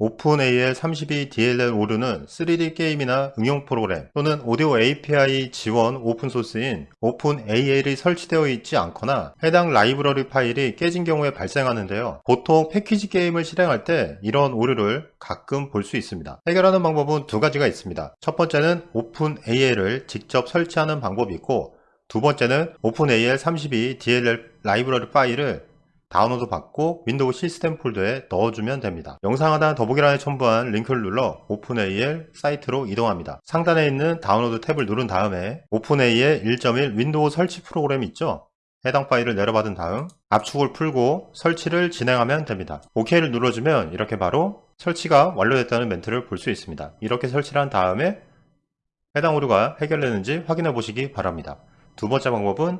OpenAL 32 DLL 오류는 3D 게임이나 응용 프로그램 또는 오디오 API 지원 오픈소스인 OpenAL이 설치되어 있지 않거나 해당 라이브러리 파일이 깨진 경우에 발생하는데요. 보통 패키지 게임을 실행할 때 이런 오류를 가끔 볼 수 있습니다. 해결하는 방법은 두 가지가 있습니다. 첫 번째는 OpenAL을 직접 설치하는 방법이 있고 두 번째는 OpenAL 32 DLL 라이브러리 파일을 다운로드 받고 윈도우 시스템 폴더에 넣어주면 됩니다. 영상 하단 더보기란에 첨부한 링크를 눌러 OpenAL 사이트로 이동합니다. 상단에 있는 다운로드 탭을 누른 다음에 OpenAL 1.1 윈도우 설치 프로그램 있죠? 해당 파일을 내려받은 다음 압축을 풀고 설치를 진행하면 됩니다. OK를 눌러주면 이렇게 바로 설치가 완료됐다는 멘트를 볼 수 있습니다. 이렇게 설치를 한 다음에 해당 오류가 해결되는지 확인해 보시기 바랍니다. 두 번째 방법은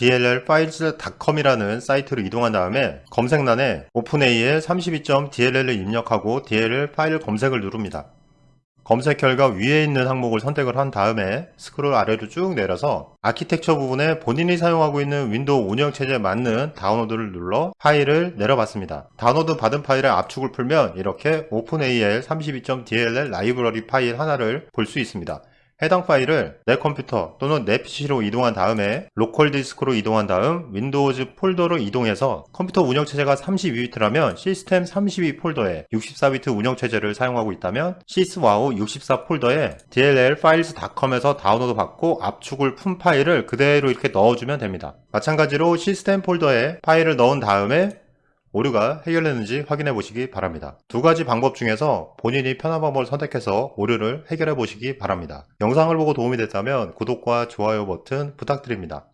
dllfiles.com이라는 사이트로 이동한 다음에 검색란에 OpenAL 32.dll을 입력하고 DLL 파일 검색을 누릅니다. 검색 결과 위에 있는 항목을 선택을 한 다음에 스크롤 아래로 쭉 내려서 아키텍처 부분에 본인이 사용하고 있는 윈도우 운영체제에 맞는 다운로드를 눌러 파일을 내려받습니다. 다운로드 받은 파일의 압축을 풀면 이렇게 OpenAL 32.dll 라이브러리 파일 하나를 볼 수 있습니다. 해당 파일을 내 컴퓨터 또는 내 PC로 이동한 다음에 로컬 디스크로 이동한 다음 Windows 폴더로 이동해서 컴퓨터 운영체제가 32비트라면 시스템 32 폴더에 64비트 운영체제를 사용하고 있다면 syswow 64 폴더에 dllfiles.com에서 다운로드 받고 압축을 푼 파일을 그대로 이렇게 넣어주면 됩니다. 마찬가지로 시스템 폴더에 파일을 넣은 다음에 오류가 해결됐는지 확인해 보시기 바랍니다. 두 가지 방법 중에서 본인이 편한 방법을 선택해서 오류를 해결해 보시기 바랍니다. 영상을 보고 도움이 됐다면 구독과 좋아요 버튼 부탁드립니다.